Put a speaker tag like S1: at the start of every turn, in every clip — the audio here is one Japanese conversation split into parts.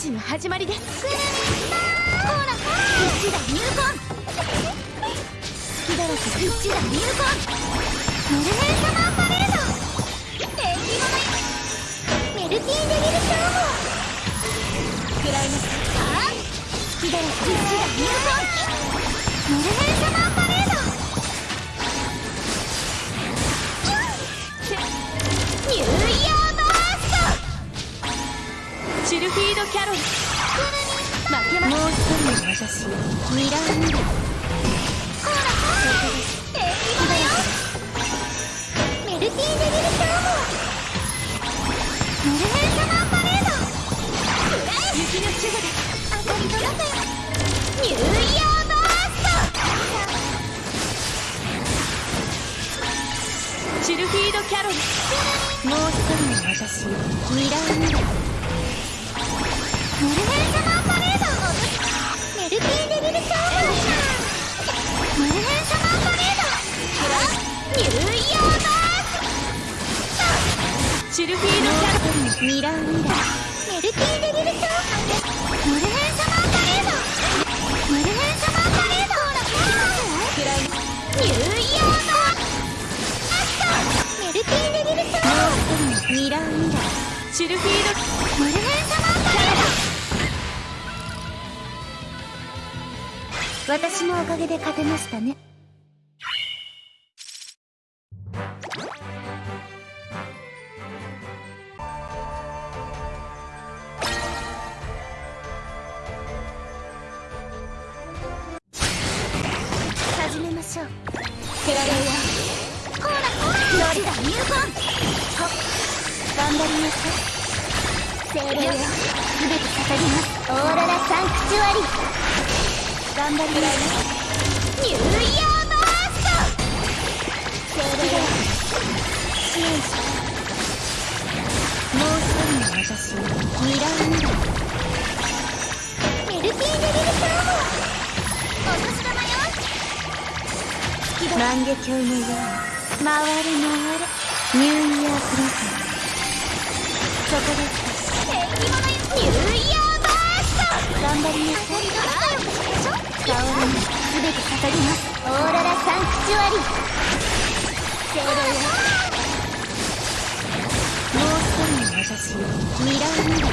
S1: ジの始まりですクルーほら一打入魂隙だらけ一打入魂メルヘン。サマーパレード縁起物メルティーデビルシャーモ食らいますか隙だらけ一打入魂ドキャロル負けまもう一人の私ミラーミラー。ほらほらえいだよメルティーデビルシャーモメルヘンサマーパレード雪の守護で当たりの中よニューイヤーバーストシルフィードキャロルもう一人の私ミラーミラーメルシャーメルヘンサマーパレードニューイヤーバーシルフィードキャロルミラーミラー。メルティーデビルシャーメルヘンサマーパレードメルヘンサマーパレードクラニューイヤーバーメルティーデビルシャーミラーミラーシルフィード私のおかげで勝てましたね。始めましょう。ケラレイヤほらロリダ入魂はっ頑張りなさい。精霊よすべて捧げます。オーロラサンクチュアリ。頑張りなさいニューイヤーバースト精霊よ支援しもう一人の私ミラーミラーメルティーデビルシャーモお年玉よ万華鏡のように回れ回れニューイヤープレゼントそこです縁起物よニューイヤーバースト。頑張りなさい。香りに全て捧げます。オーロラサンクチュアリ精霊よもう一人の私ミラーミラー。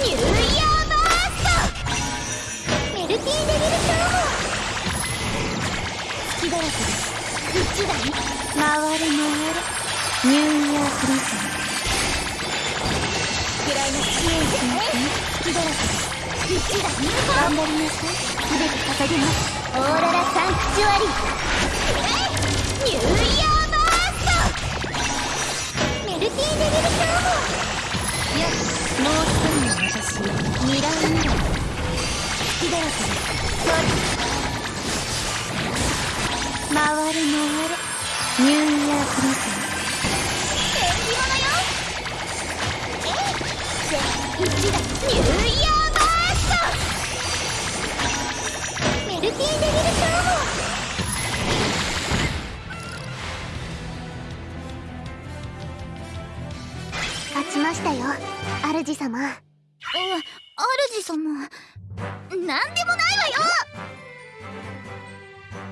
S1: ニューイヤーバーストメルティーデビルシャー。モ隙だらけです一台回れ回れニューイヤープレゼントくらいの支援しますね隙だらけです頑張りなさいすべて捧げますオーロラサンクチュアリーニューイヤーバーストメルティーデビルシャーモよしもう一人の私ミラーミラー隙だらけですそう回れ回れニューイヤープレゼント縁起物よえい一だニュー主様。お主様。何でもないわよ！